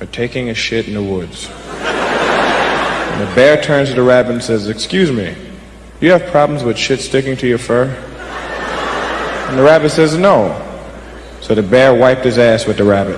are taking a shit in the woods. And the bear turns to the rabbit and says, Excuse me, you have problems with shit sticking to your fur? And the rabbit says, No. So the bear wiped his ass with the rabbit.